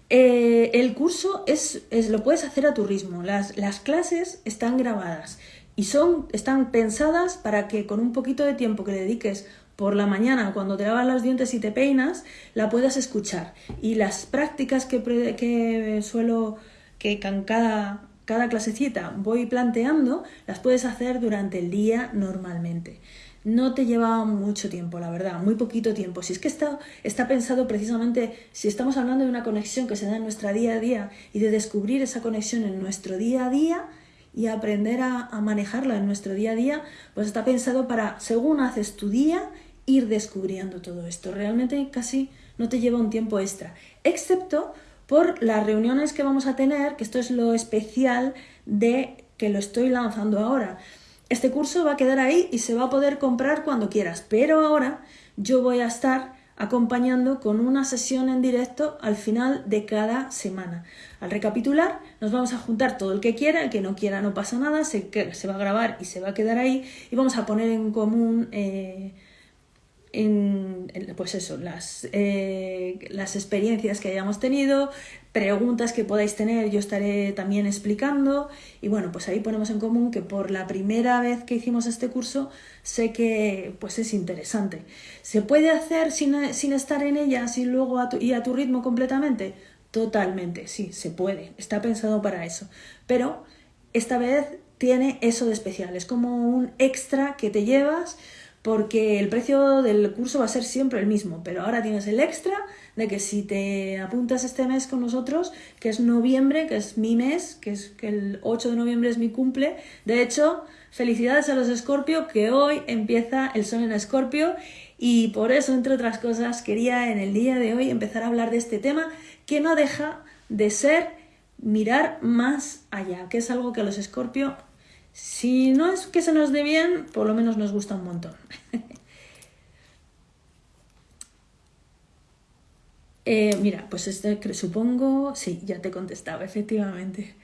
eh, el curso es, es, lo puedes hacer a tu ritmo. Las, las clases están grabadas y son, están pensadas para que con un poquito de tiempo que le dediques por la mañana cuando te lavas los dientes y te peinas, la puedas escuchar. Y las prácticas que, que suelo, que con cada, cada clasecita voy planteando, las puedes hacer durante el día normalmente. No te lleva mucho tiempo, la verdad, muy poquito tiempo. Si es que está, está pensado precisamente, si estamos hablando de una conexión que se da en nuestra día a día y de descubrir esa conexión en nuestro día a día, y aprender a, manejarla en nuestro día a día, pues está pensado para, según haces tu día, ir descubriendo todo esto. Realmente casi no te lleva un tiempo extra, excepto por las reuniones que vamos a tener, que esto es lo especial de que lo estoy lanzando ahora. Este curso va a quedar ahí y se va a poder comprar cuando quieras, pero ahora yo voy a estar acompañando con una sesión en directo al final de cada semana. Al recapitular, nos vamos a juntar todo el que quiera, el que no quiera no pasa nada, se, se va a grabar y se va a quedar ahí y vamos a poner en común eh, en, pues eso, las, eh, las experiencias que hayamos tenido, preguntas que podáis tener, yo estaré también explicando y bueno, pues ahí ponemos en común que por la primera vez que hicimos este curso sé que pues es interesante. ¿Se puede hacer sin, sin estar en ellas y luego a tu, y a tu ritmo completamente? Totalmente, sí, se puede, está pensado para eso, pero esta vez tiene eso de especial, es como un extra que te llevas porque el precio del curso va a ser siempre el mismo, pero ahora tienes el extra de que si te apuntas este mes con nosotros, que es noviembre, que es mi mes, que es que el 8 de noviembre es mi cumple, de hecho, felicidades a los Escorpio, que hoy empieza el sol en Escorpio y por eso, entre otras cosas, quería en el día de hoy empezar a hablar de este tema que no deja de ser mirar más allá, que es algo que a los Escorpio si no es que se nos dé bien, por lo menos nos gusta un montón. Eh, mira, pues este, supongo, sí, ya te he contestado, efectivamente.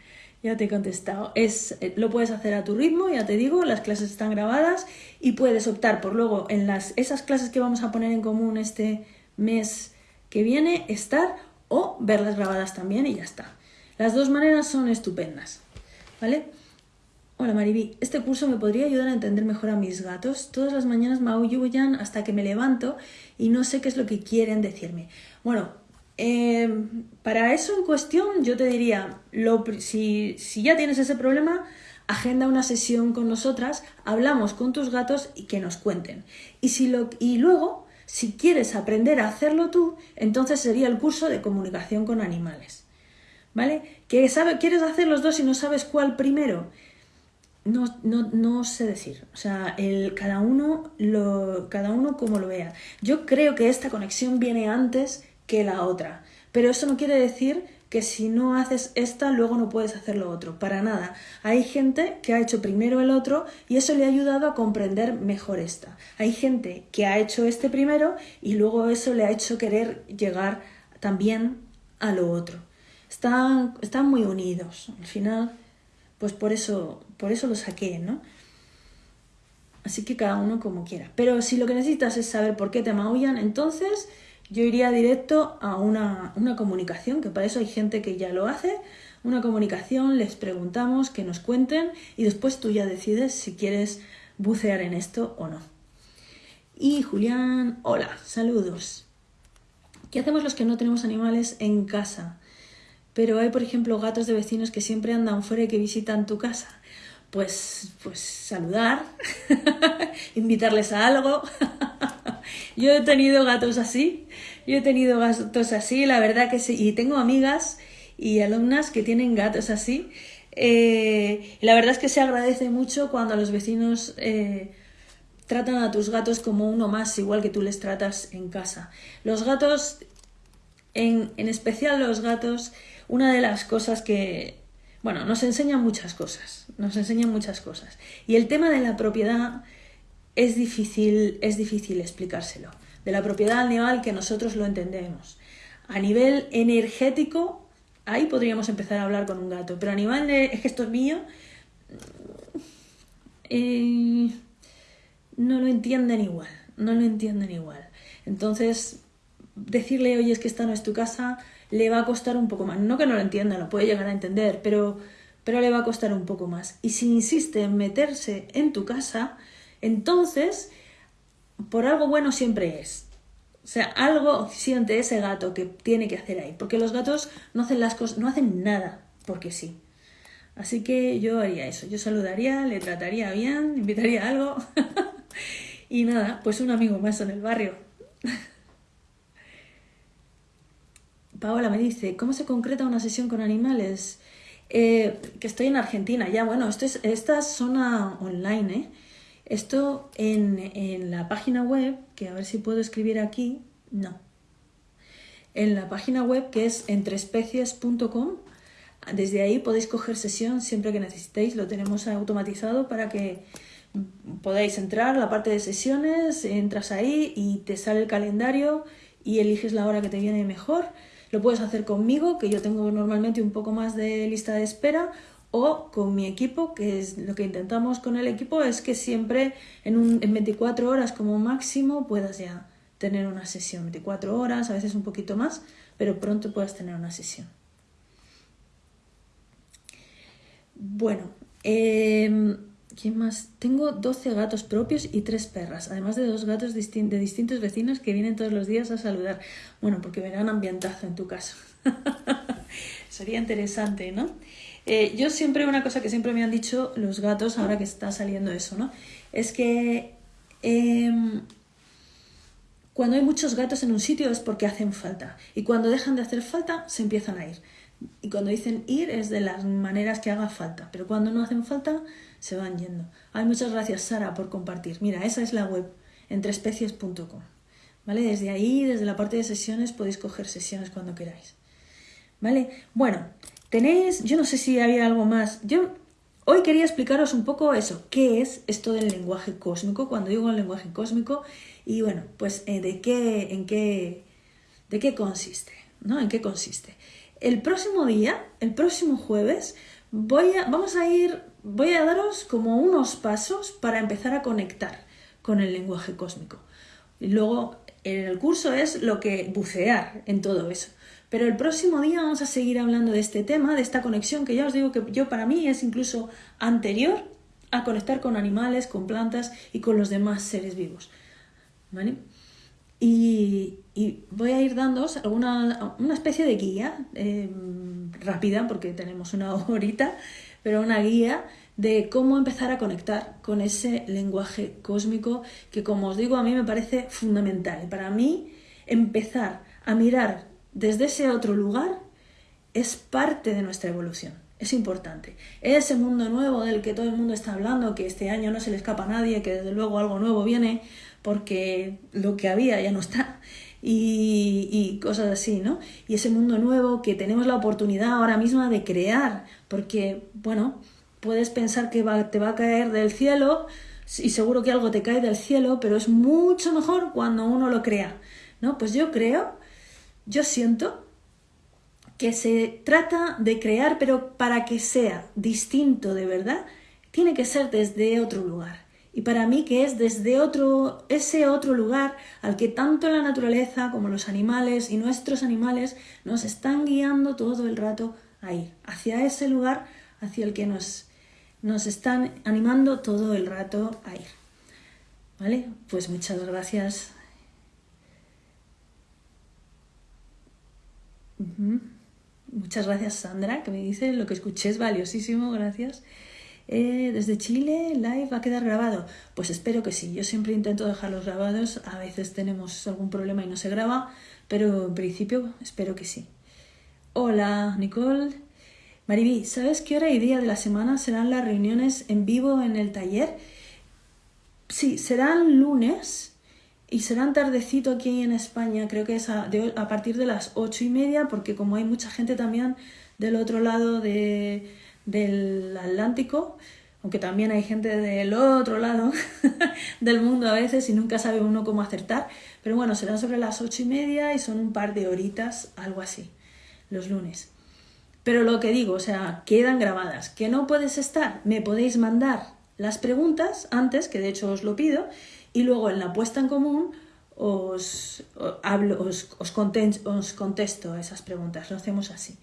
Ya te he contestado. Es, eh, lo puedes hacer a tu ritmo, ya te digo, las clases están grabadas y puedes optar por luego en las, esas clases que vamos a poner en común este mes que viene, estar o verlas grabadas también y ya está. Las dos maneras son estupendas. ¿Vale? Hola Mariby, este curso me podría ayudar a entender mejor a mis gatos. Todas las mañanas me hasta que me levanto y no sé qué es lo que quieren decirme. Bueno, Em, para eso en cuestión, yo te diría, si, si ya tienes ese problema, agenda una sesión con nosotras, hablamos con tus gatos y que nos cuenten. Y, si lo, y luego, si quieres aprender a hacerlo tú, entonces sería el curso de comunicación con animales. ¿Vale? ¿Que quieres hacer los dos y no sabes cuál primero? No, no, no sé decir. O sea, el, cada, uno lo, cada uno como lo vea. Yo creo que esta conexión viene antes que la otra. Pero eso no quiere decir que si no haces esta, luego no puedes hacer lo otro. Para nada. Hay gente que ha hecho primero el otro y eso le ha ayudado a comprender mejor esta. Hay gente que ha hecho este primero y luego eso le ha hecho querer llegar también a lo otro. Están, están muy unidos. Al final, pues por eso, por eso lo saqué, ¿no? Así que cada uno como quiera. Pero si lo que necesitas es saber por qué te maullan, entonces yo iría directo a una, comunicación, que para eso hay gente que ya lo hace, una comunicación, les preguntamos que nos cuenten y después tú ya decides si quieres bucear en esto o no. Y Julián, hola, saludos. ¿Qué hacemos los que no tenemos animales en casa? Pero hay, por ejemplo, gatos de vecinos que siempre andan fuera y que visitan tu casa. Pues, pues saludar, invitarles a algo. Yo he tenido gatos así, yo he tenido gatos así, la verdad que sí, y tengo amigas y alumnas que tienen gatos así. Eh, la verdad es que se agradece mucho cuando los vecinos eh, tratan a tus gatos como uno más, igual que tú les tratas en casa. Los gatos, en, en especial los gatos, una de las cosas que, bueno, nos enseñan muchas cosas, nos enseñan muchas cosas. Y el tema de la propiedad es difícil, es difícil explicárselo. De la propiedad animal que nosotros lo entendemos. A nivel energético, ahí podríamos empezar a hablar con un gato, pero a nivel de, es que esto es mío, eh, no lo entienden igual, no lo entienden igual. Entonces, decirle, oye, es que esta no es tu casa, le va a costar un poco más. No que no lo entienda, lo puede llegar a entender, pero, pero le va a costar un poco más. Y si insiste en meterse en tu casa, entonces, por algo bueno siempre es. O sea, algo siente ese gato que tiene que hacer ahí. Porque los gatos no hacen las cosas, no hacen nada porque sí. Así que yo haría eso. Yo saludaría, le trataría bien, invitaría algo. y nada, pues un amigo más en el barrio. Paola me dice, ¿cómo se concreta una sesión con animales? Eh, que estoy en Argentina, ya bueno, esto es, esta es zona online, ¿eh? Esto en, la página web, que a ver si puedo escribir aquí, no. En la página web que es entreespecies.com, desde ahí podéis coger sesión siempre que necesitéis, lo tenemos automatizado para que podáis entrar la parte de sesiones, entras ahí y te sale el calendario y eliges la hora que te viene mejor. Lo puedes hacer conmigo, que yo tengo normalmente un poco más de lista de espera, o con mi equipo, que es lo que intentamos con el equipo, es que siempre en, un, en 24 horas como máximo puedas ya tener una sesión, 24 horas, a veces un poquito más, pero pronto puedas tener una sesión. Bueno, eh, ¿quién más? Tengo 12 gatos propios y 3 perras, además de dos gatos de distintos vecinos que vienen todos los días a saludar. Bueno, porque verán ambientazo en tu caso. Sería interesante, ¿no? Eh, yo siempre, una cosa que siempre me han dicho los gatos, ahora que está saliendo eso, ¿no? Es que em, cuando hay muchos gatos en un sitio es porque hacen falta. Y cuando dejan de hacer falta, se empiezan a ir. Y cuando dicen ir es de las maneras que haga falta. Pero cuando no hacen falta, se van yendo. Ay, muchas gracias, Sara, por compartir. Mira, esa es la web, entreespecies.com. ¿Vale? Desde ahí, desde la parte de sesiones, podéis coger sesiones cuando queráis. ¿Vale? Bueno, Tenéis, yo no sé si había algo más. Yo hoy quería explicaros un poco eso, qué es esto del lenguaje cósmico, cuando digo el lenguaje cósmico, y bueno, pues eh, de qué, en qué, de qué consiste, ¿no? En qué consiste. El próximo día, el próximo jueves, voy a, vamos a ir, voy a daros como unos pasos para empezar a conectar con el lenguaje cósmico. Y luego, en el curso es lo que bucear en todo eso. Pero el próximo día vamos a seguir hablando de este tema, de esta conexión que ya os digo que yo para mí es incluso anterior a conectar con animales, con plantas y con los demás seres vivos. ¿Vale? Y, voy a ir dando alguna, una especie de guía em, rápida, porque tenemos una horita, pero una guía de cómo empezar a conectar con ese lenguaje cósmico que, como os digo, a mí me parece fundamental. Para mí, empezar a mirar desde ese otro lugar es parte de nuestra evolución. Es importante. Ese mundo nuevo del que todo el mundo está hablando, que este año no se le escapa a nadie, que desde luego algo nuevo viene, porque lo que había ya no está. Y, y, cosas así, ¿no? Y ese mundo nuevo que tenemos la oportunidad ahora mismo de crear, porque, bueno, puedes pensar que te va a caer del cielo y seguro que algo te cae del cielo, pero es mucho mejor cuando uno lo crea, ¿no? Pues yo creo, yo siento que se trata de crear, pero para que sea distinto de verdad, tiene que ser desde otro lugar. Y para mí que es desde otro, ese otro lugar al que tanto la naturaleza como los animales y nuestros animales nos están guiando todo el rato a ir, hacia ese lugar hacia el que nos, nos están animando todo el rato a ir. ¿Vale? Pues muchas gracias. Muchas gracias Sandra, que me dice lo que escuché es valiosísimo, gracias. Eh, desde Chile, live va a quedar grabado. Pues espero que sí. Yo siempre intento dejarlos grabados. A veces tenemos algún problema y no se graba, pero en principio espero que sí. Hola, Nicole. Mariví, ¿sabes qué hora y día de la semana serán las reuniones en vivo en el taller? Sí, serán lunes y serán tardecito aquí en España. Creo que es a, a partir de las ocho y media, porque como hay mucha gente también del otro lado de del Atlántico, aunque también hay gente del otro lado del mundo a veces y nunca sabe uno cómo acertar. Pero bueno, serán sobre las ocho y media y son un par de horitas, algo así, los lunes. Pero lo que digo, o sea, quedan grabadas. ¿Que no puedes estar? Me podéis mandar las preguntas antes, que de hecho os lo pido, y luego en la puesta en común os, hablo, os, os, contesto esas preguntas. Lo hacemos así.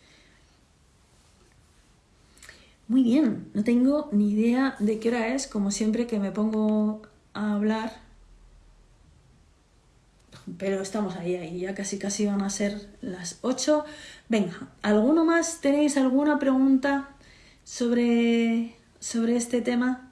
Muy bien, no tengo ni idea de qué hora es, como siempre que me pongo a hablar. Pero estamos ahí, ahí, ya casi casi van a ser las 8. Venga, ¿alguno más? ¿Tenéis alguna pregunta sobre, sobre este tema?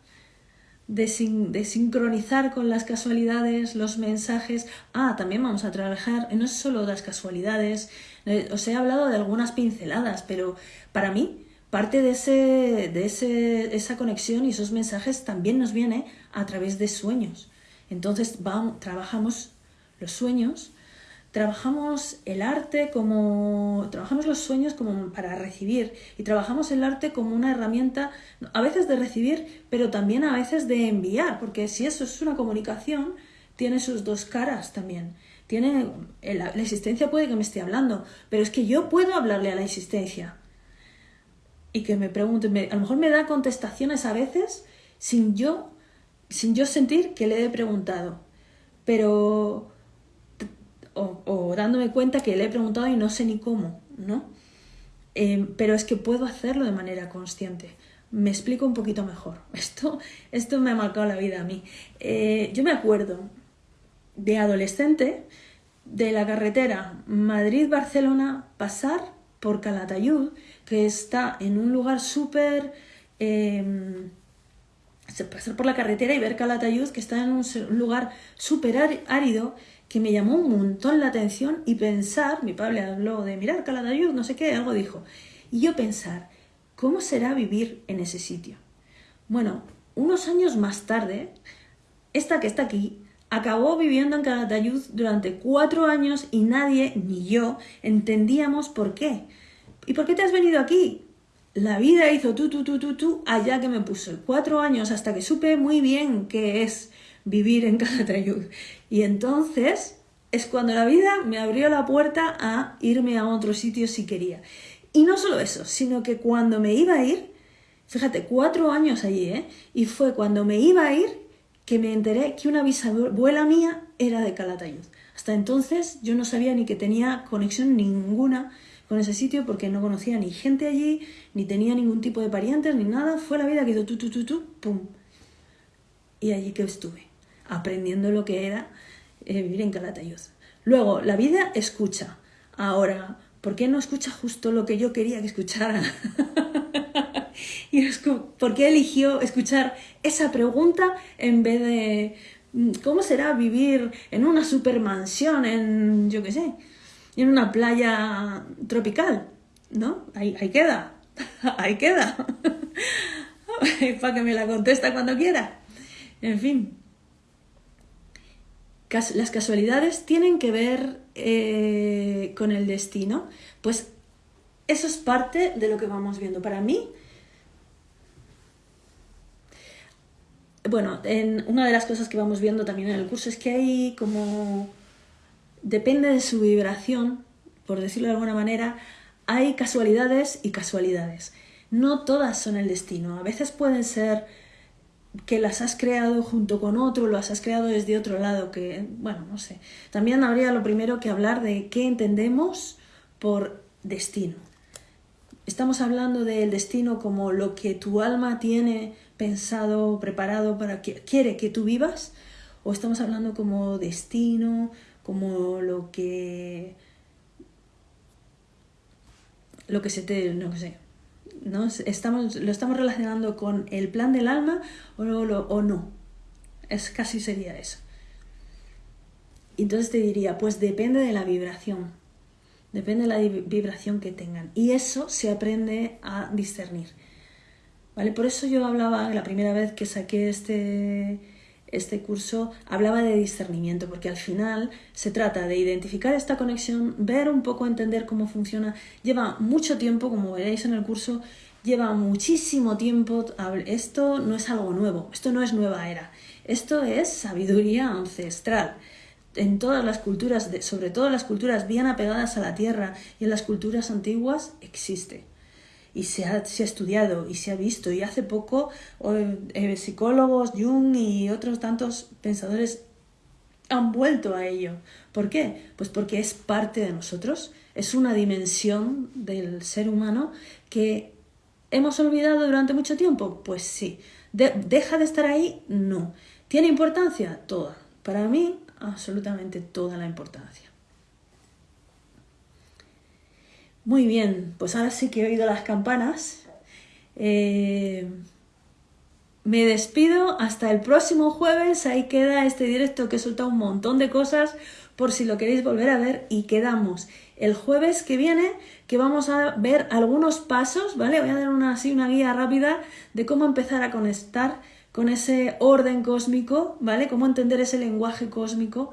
De, de, sincronizar con las casualidades, los mensajes. Ah, también vamos a trabajar, no es solo las casualidades, eh, os he hablado de algunas pinceladas, pero para mí parte de, ese, de ese, esa conexión y esos mensajes también nos viene a través de sueños. Entonces vamos, trabajamos los sueños, trabajamos el arte como trabajamos los sueños como para recibir y trabajamos el arte como una herramienta a veces de recibir, pero también a veces de enviar, porque si eso es una comunicación, tiene sus dos caras también. Tiene la existencia puede que me esté hablando, pero es que yo puedo hablarle a la existencia y que me pregunte, a lo mejor me da contestaciones a veces sin yo, sin yo sentir que le he preguntado, pero o, dándome cuenta que le he preguntado y no sé ni cómo, ¿no? Em, pero es que puedo hacerlo de manera consciente. Me explico un poquito mejor. Esto, esto me ha marcado la vida a mí. Eh, yo me acuerdo de adolescente de la carretera Madrid-Barcelona pasar por Calatayud que está en un lugar súper... Eh, pasar por la carretera y ver Calatayud, que está en un lugar súper árido, que me llamó un montón la atención y pensar, mi padre habló de mirar Calatayud, no sé qué, algo dijo, y yo pensar, ¿cómo será vivir en ese sitio? Bueno, unos años más tarde, esta que está aquí, acabó viviendo en Calatayud durante cuatro años y nadie, ni yo, entendíamos por qué. ¿Y por qué te has venido aquí? La vida hizo tú, tú, tú, tú, tú, allá que me puso. Cuatro años hasta que supe muy bien qué es vivir en Calatayud. Y entonces es cuando la vida me abrió la puerta a irme a otro sitio si quería. Y no solo eso, sino que cuando me iba a ir, fíjate, cuatro años allí, ¿eh? Y fue cuando me iba a ir que me enteré que una bisabuela mía era de Calatayud. Hasta entonces yo no sabía ni que tenía conexión ninguna con ese sitio porque no conocía ni gente allí, ni tenía ningún tipo de parientes, ni nada. Fue la vida que hizo tú, tú, tú, tú, pum. Y allí que estuve, aprendiendo lo que era eh, vivir en Calatayud. Luego, la vida escucha. Ahora, ¿por qué no escucha justo lo que yo quería que escuchara? y ¿por qué eligió escuchar esa pregunta en vez de mm, ¿cómo será vivir en una supermansión en, yo qué sé, en una playa tropical? ¿No? Ahí, ahí queda, ahí queda. Para que me la contesta cuando quiera. En fin. Las casualidades tienen que ver eh, con el destino. Pues eso es parte de lo que vamos viendo. Para mí, bueno, en una de las cosas que vamos viendo también en el curso es que hay como, depende de su vibración, por decirlo de alguna manera, hay casualidades y casualidades. No todas son el destino. A veces pueden ser que las has creado junto con otro, lo has creado desde otro lado, que, bueno, no sé. También habría lo primero que hablar de qué entendemos por destino. Estamos hablando del destino como lo que tu alma tiene pensado, preparado para que quiere que tú vivas, o estamos hablando como destino, como lo que lo que se te, no sé, ¿no? Estamos, lo estamos relacionando con el plan del alma o, o no. Es casi sería eso. Entonces te diría, pues depende de la vibración. Depende de la vibración que tengan. Y eso se aprende a discernir. ¿Vale? Por eso yo hablaba, la primera vez que saqué este, este curso, hablaba de discernimiento, porque al final se trata de identificar esta conexión, ver un poco, entender cómo funciona. Lleva mucho tiempo, como veréis en el curso, lleva muchísimo tiempo. Esto no es algo nuevo, esto no es nueva era, esto es sabiduría ancestral en todas las culturas, sobre todo las culturas bien apegadas a la tierra y en las culturas antiguas, existe. Y se ha, estudiado y se ha visto. Y hace poco eh, psicólogos, Jung y otros tantos pensadores han vuelto a ello. ¿Por qué? Pues porque es parte de nosotros, es una dimensión del ser humano que hemos olvidado durante mucho tiempo. Pues sí. ¿Deja de estar ahí? No. ¿Tiene importancia? Toda. Para mí, absolutamente toda la importancia. Muy bien, pues ahora sí que he oído las campanas. Eh, me despido hasta el próximo jueves. Ahí queda este directo que soltado un montón de cosas por si lo queréis volver a ver. Y quedamos el jueves que viene que vamos a ver algunos pasos, ¿vale? Voy a dar una, así una guía rápida de cómo empezar a conectar con ese orden cósmico, ¿vale? Cómo entender ese lenguaje cósmico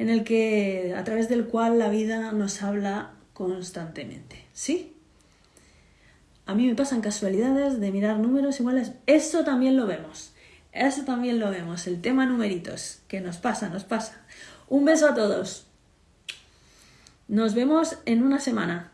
en el que a través del cual la vida nos habla constantemente, ¿sí? A mí me pasan casualidades de mirar números iguales, eso también lo vemos. Eso también lo vemos, el tema numeritos, que nos pasa, nos pasa. Un beso a todos. Nos vemos en una semana.